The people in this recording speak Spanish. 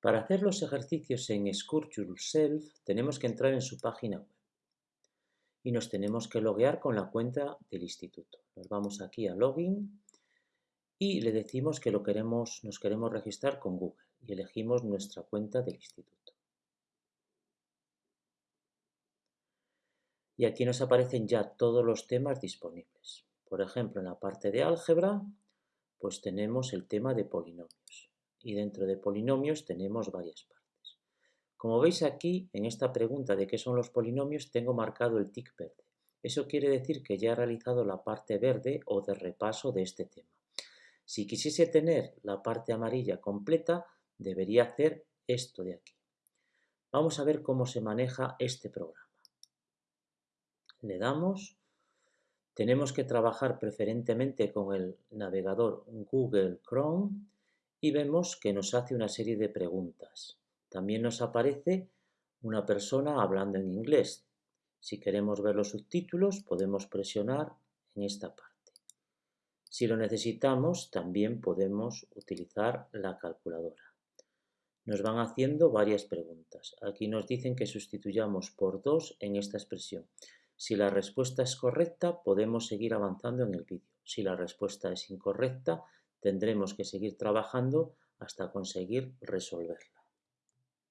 Para hacer los ejercicios en Scourge Yourself tenemos que entrar en su página web y nos tenemos que loguear con la cuenta del instituto. Nos vamos aquí a Login y le decimos que lo queremos, nos queremos registrar con Google y elegimos nuestra cuenta del instituto. Y aquí nos aparecen ya todos los temas disponibles. Por ejemplo, en la parte de álgebra, pues tenemos el tema de polinomios y dentro de polinomios tenemos varias partes. Como veis aquí, en esta pregunta de qué son los polinomios, tengo marcado el tic verde. Eso quiere decir que ya he realizado la parte verde o de repaso de este tema. Si quisiese tener la parte amarilla completa, debería hacer esto de aquí. Vamos a ver cómo se maneja este programa. Le damos, tenemos que trabajar preferentemente con el navegador Google Chrome y vemos que nos hace una serie de preguntas. También nos aparece una persona hablando en inglés. Si queremos ver los subtítulos podemos presionar en esta parte. Si lo necesitamos también podemos utilizar la calculadora. Nos van haciendo varias preguntas. Aquí nos dicen que sustituyamos por 2 en esta expresión. Si la respuesta es correcta podemos seguir avanzando en el vídeo. Si la respuesta es incorrecta tendremos que seguir trabajando hasta conseguir resolverla.